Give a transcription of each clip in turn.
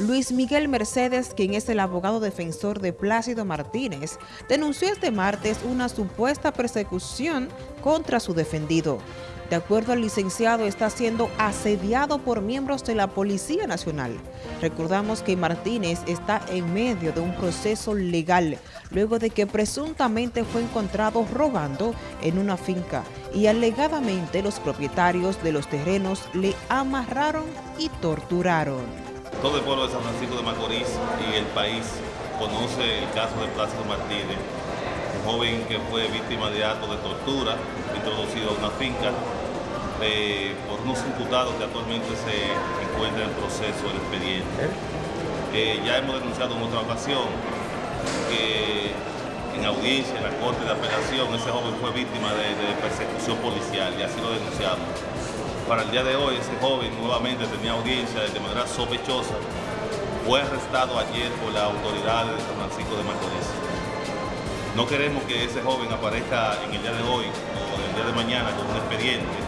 Luis Miguel Mercedes, quien es el abogado defensor de Plácido Martínez, denunció este martes una supuesta persecución contra su defendido. De acuerdo al licenciado, está siendo asediado por miembros de la Policía Nacional. Recordamos que Martínez está en medio de un proceso legal, luego de que presuntamente fue encontrado robando en una finca y alegadamente los propietarios de los terrenos le amarraron y torturaron. Todo el pueblo de San Francisco de Macorís y el país conoce el caso de Plácido Martínez, un joven que fue víctima de actos de tortura, introducido a una finca eh, por unos imputados que actualmente se encuentran en proceso del expediente. Eh, ya hemos denunciado en otra ocasión que en audiencia, en la Corte de Apelación, ese joven fue víctima de, persecución policial y así lo denunciamos. Para el día de hoy, ese joven nuevamente tenía audiencia de manera sospechosa. Fue arrestado ayer por las autoridades de San Francisco de Macorís. No queremos que ese joven aparezca en el día de hoy o en el día de mañana con un expediente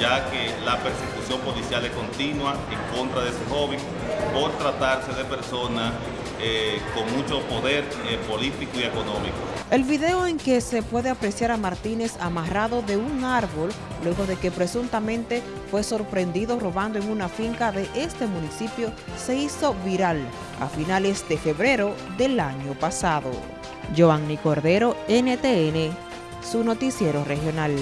ya que la persecución policial es continua en contra de ese joven por tratarse de personas eh, con mucho poder eh, político y económico. El video en que se puede apreciar a Martínez amarrado de un árbol luego de que presuntamente fue sorprendido robando en una finca de este municipio se hizo viral a finales de febrero del año pasado. Giovanni Cordero, NTN, su noticiero regional.